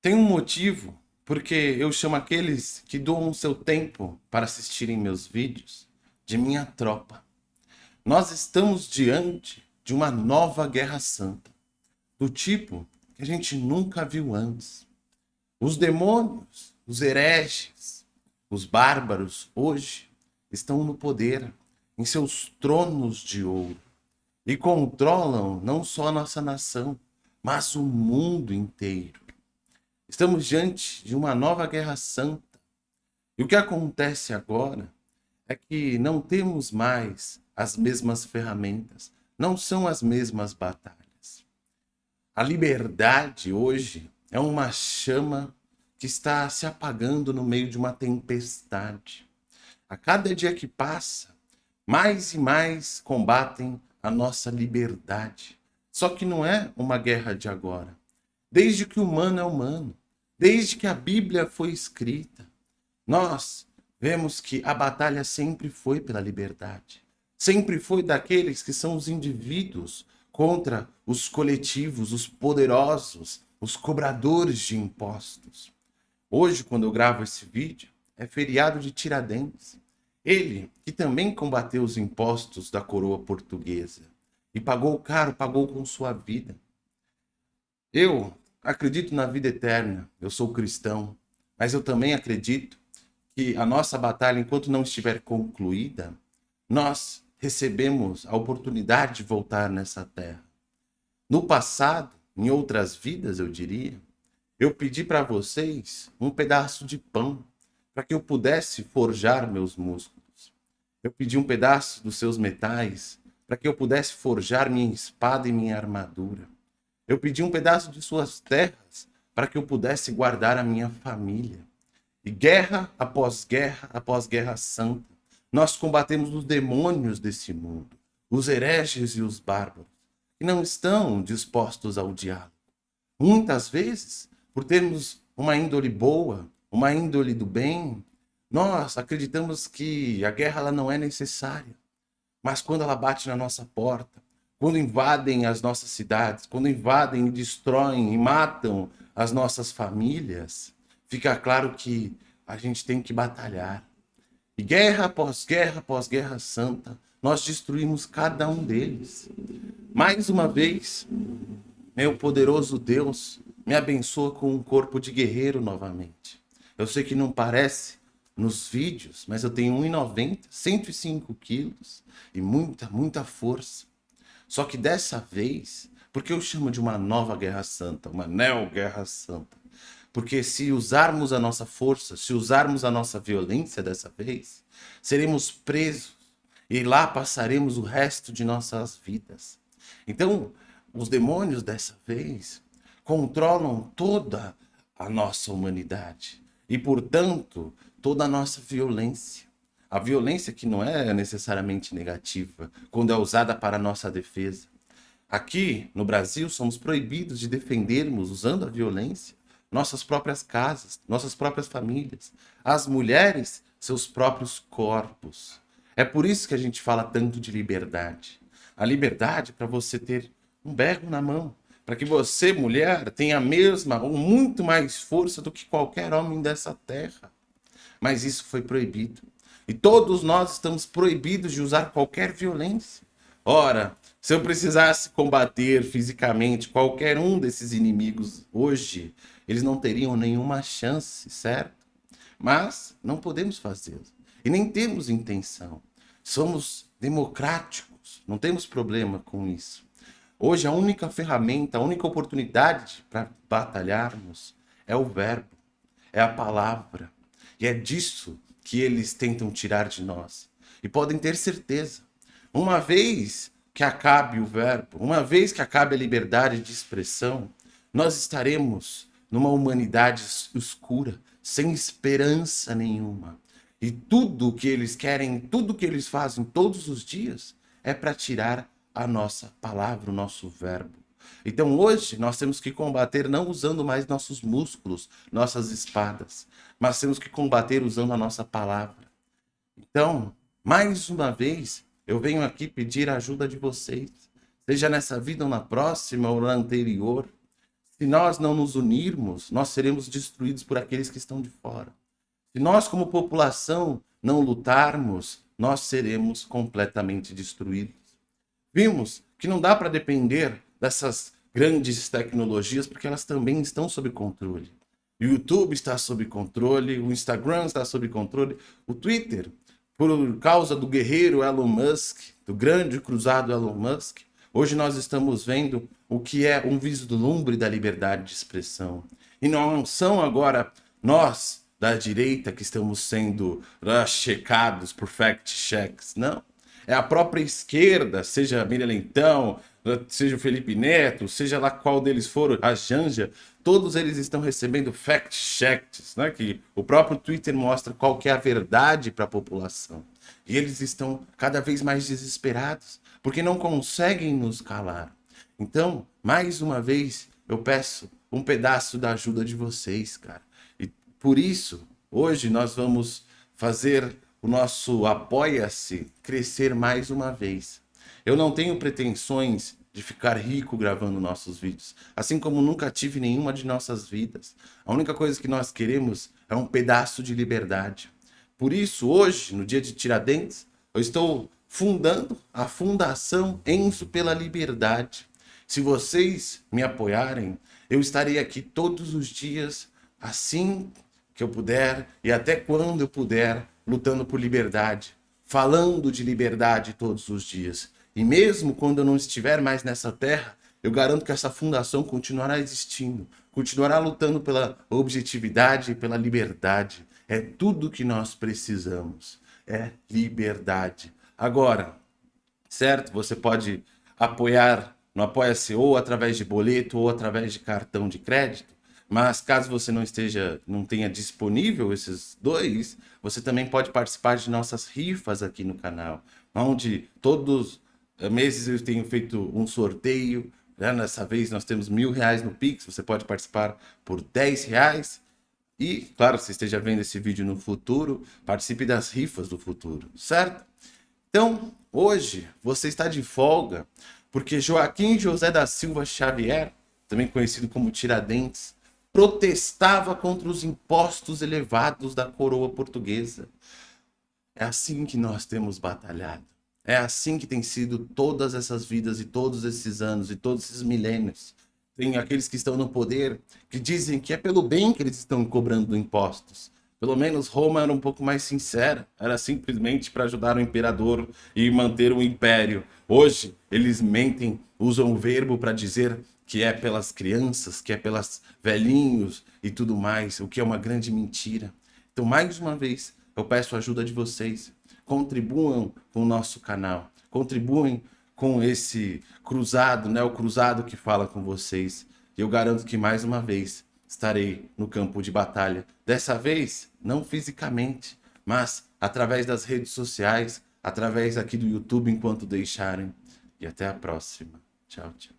Tem um motivo porque eu chamo aqueles que doam seu tempo para assistirem meus vídeos de minha tropa. Nós estamos diante de uma nova guerra santa, do tipo que a gente nunca viu antes. Os demônios, os hereges, os bárbaros hoje estão no poder, em seus tronos de ouro, e controlam não só a nossa nação, mas o mundo inteiro. Estamos diante de uma nova guerra santa. E o que acontece agora é que não temos mais as mesmas ferramentas, não são as mesmas batalhas. A liberdade hoje é uma chama que está se apagando no meio de uma tempestade. A cada dia que passa, mais e mais combatem a nossa liberdade. Só que não é uma guerra de agora. Desde que o humano é humano, desde que a Bíblia foi escrita, nós vemos que a batalha sempre foi pela liberdade. Sempre foi daqueles que são os indivíduos contra os coletivos, os poderosos, os cobradores de impostos. Hoje, quando eu gravo esse vídeo, é feriado de Tiradentes. Ele, que também combateu os impostos da coroa portuguesa e pagou caro, pagou com sua vida. Eu acredito na vida eterna, eu sou cristão, mas eu também acredito que a nossa batalha, enquanto não estiver concluída, nós recebemos a oportunidade de voltar nessa terra. No passado, em outras vidas, eu diria, eu pedi para vocês um pedaço de pão para que eu pudesse forjar meus músculos. Eu pedi um pedaço dos seus metais para que eu pudesse forjar minha espada e minha armadura. Eu pedi um pedaço de suas terras para que eu pudesse guardar a minha família. E guerra após guerra após guerra santa, nós combatemos os demônios desse mundo, os hereges e os bárbaros, que não estão dispostos ao diálogo. Muitas vezes por termos uma índole boa, uma índole do bem, nós acreditamos que a guerra ela não é necessária. Mas quando ela bate na nossa porta, quando invadem as nossas cidades, quando invadem e destroem e matam as nossas famílias, fica claro que a gente tem que batalhar. E guerra após guerra após guerra santa, nós destruímos cada um deles. Mais uma vez, meu poderoso Deus me abençoa com um corpo de guerreiro novamente. Eu sei que não parece nos vídeos, mas eu tenho 1,90, 105 quilos e muita, muita força. Só que dessa vez, porque eu chamo de uma nova guerra santa, uma neo-guerra santa? Porque se usarmos a nossa força, se usarmos a nossa violência dessa vez, seremos presos e lá passaremos o resto de nossas vidas. Então, os demônios dessa vez controlam toda a nossa humanidade e, portanto, toda a nossa violência. A violência que não é necessariamente negativa, quando é usada para nossa defesa. Aqui, no Brasil, somos proibidos de defendermos, usando a violência, nossas próprias casas, nossas próprias famílias, as mulheres, seus próprios corpos. É por isso que a gente fala tanto de liberdade. A liberdade para você ter um berro na mão, para que você, mulher, tenha a mesma ou muito mais força do que qualquer homem dessa terra. Mas isso foi proibido. E todos nós estamos proibidos de usar qualquer violência. Ora, se eu precisasse combater fisicamente qualquer um desses inimigos hoje, eles não teriam nenhuma chance, certo? Mas não podemos fazê-lo. E nem temos intenção. Somos democráticos, não temos problema com isso. Hoje a única ferramenta, a única oportunidade para batalharmos é o verbo, é a palavra. E é disso que eles tentam tirar de nós. E podem ter certeza, uma vez que acabe o verbo, uma vez que acabe a liberdade de expressão, nós estaremos numa humanidade escura, sem esperança nenhuma. E tudo que eles querem, tudo que eles fazem todos os dias é para tirar a nossa palavra, o nosso verbo. Então hoje nós temos que combater não usando mais nossos músculos, nossas espadas, mas temos que combater usando a nossa palavra. Então, mais uma vez, eu venho aqui pedir a ajuda de vocês, seja nessa vida ou na próxima ou na anterior. Se nós não nos unirmos, nós seremos destruídos por aqueles que estão de fora. Se nós, como população, não lutarmos, nós seremos completamente destruídos. Vimos que não dá para depender dessas grandes tecnologias, porque elas também estão sob controle. O YouTube está sob controle, o Instagram está sob controle, o Twitter, por causa do guerreiro Elon Musk, do grande cruzado Elon Musk, hoje nós estamos vendo o que é um vislumbre da liberdade de expressão. E não são agora nós, da direita, que estamos sendo uh, checados por fact-checks, não. É a própria esquerda, seja Miriam Leitão, seja o Felipe Neto, seja lá qual deles for, a Janja, todos eles estão recebendo fact-checks, né? que o próprio Twitter mostra qual é a verdade para a população. E eles estão cada vez mais desesperados, porque não conseguem nos calar. Então, mais uma vez, eu peço um pedaço da ajuda de vocês, cara. E por isso, hoje nós vamos fazer o nosso Apoia-se crescer mais uma vez. Eu não tenho pretensões de ficar rico gravando nossos vídeos, assim como nunca tive nenhuma de nossas vidas. A única coisa que nós queremos é um pedaço de liberdade. Por isso, hoje, no dia de Tiradentes, eu estou fundando a Fundação Enzo pela Liberdade. Se vocês me apoiarem, eu estarei aqui todos os dias, assim que eu puder e até quando eu puder, lutando por liberdade, falando de liberdade todos os dias. E mesmo quando eu não estiver mais nessa terra, eu garanto que essa fundação continuará existindo, continuará lutando pela objetividade e pela liberdade. É tudo que nós precisamos, é liberdade. Agora, certo? Você pode apoiar no Apoia-se ou através de boleto ou através de cartão de crédito. Mas caso você não esteja, não tenha disponível esses dois, você também pode participar de nossas rifas aqui no canal, onde todos os meses eu tenho feito um sorteio. Né? Nessa vez nós temos mil reais no Pix, você pode participar por 10 reais. E, claro, se esteja vendo esse vídeo no futuro, participe das rifas do futuro, certo? Então, hoje você está de folga, porque Joaquim José da Silva Xavier, também conhecido como Tiradentes, protestava contra os impostos elevados da coroa portuguesa. É assim que nós temos batalhado. É assim que tem sido todas essas vidas e todos esses anos e todos esses milênios. Tem aqueles que estão no poder que dizem que é pelo bem que eles estão cobrando impostos. Pelo menos Roma era um pouco mais sincera, era simplesmente para ajudar o imperador e manter o império. Hoje, eles mentem, usam o verbo para dizer que é pelas crianças, que é pelas velhinhos e tudo mais, o que é uma grande mentira. Então, mais uma vez, eu peço a ajuda de vocês. Contribuam com o nosso canal, contribuem com esse cruzado, né? o cruzado que fala com vocês. Eu garanto que mais uma vez estarei no campo de batalha. Dessa vez, não fisicamente, mas através das redes sociais, através aqui do YouTube enquanto deixarem. E até a próxima. Tchau, tchau.